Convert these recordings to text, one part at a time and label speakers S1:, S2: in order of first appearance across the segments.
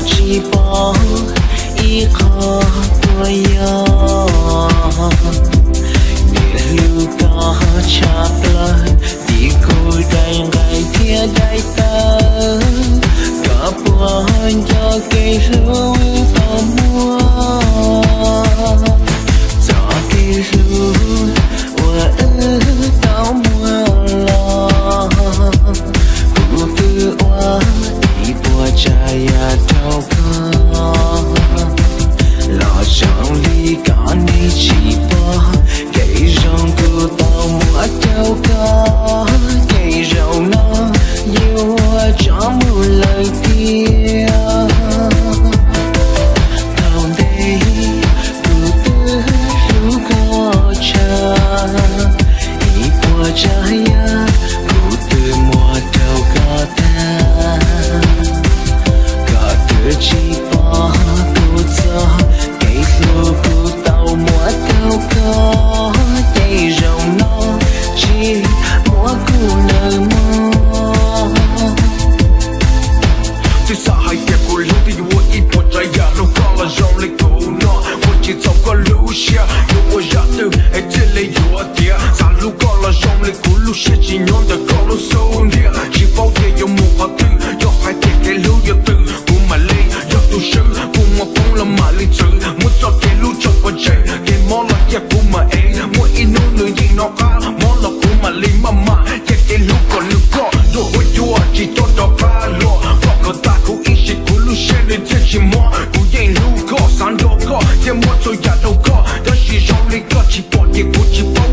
S1: chi bỏ y khó tôi yêu lưu có chắc touch, I'm related.
S2: chỉ nhóm
S1: ta
S2: có lối
S1: sâu
S2: nè chỉ
S1: bao giờ một hòa
S2: tinh
S1: do hai thể cái lưu yêu tư. Cùng mà lên do tu sư cùng mà phong là mà lý tử muốn cho cái lưu cho quan
S2: chạy
S1: cái món là kia cùng mà em mỗi in nô nữ gì nó món là cùng mà linh mà mà. Cái cái lưu còn lưu có đồ hồi chỉ cho đó
S2: ba
S1: lo và có ta cũng ít chỉ lưu xe lên trên chỉ mò. Cũng lưu có sáng đó có cái món tôi giả đâu có đó chỉ rong lên có chỉ bỏ gì cũng chỉ bao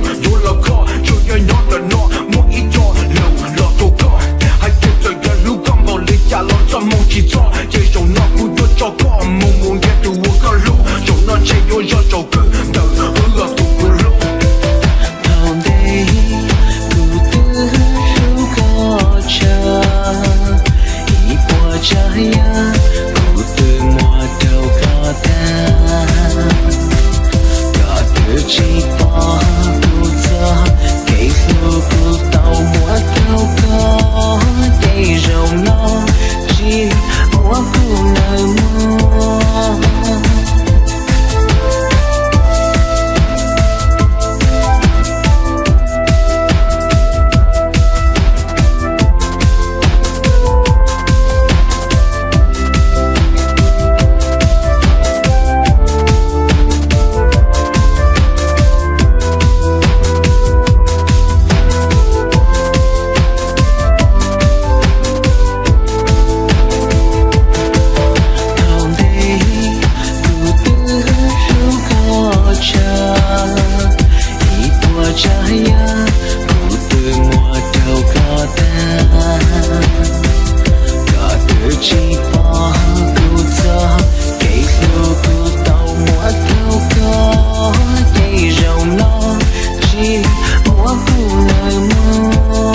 S1: mùa lời mơ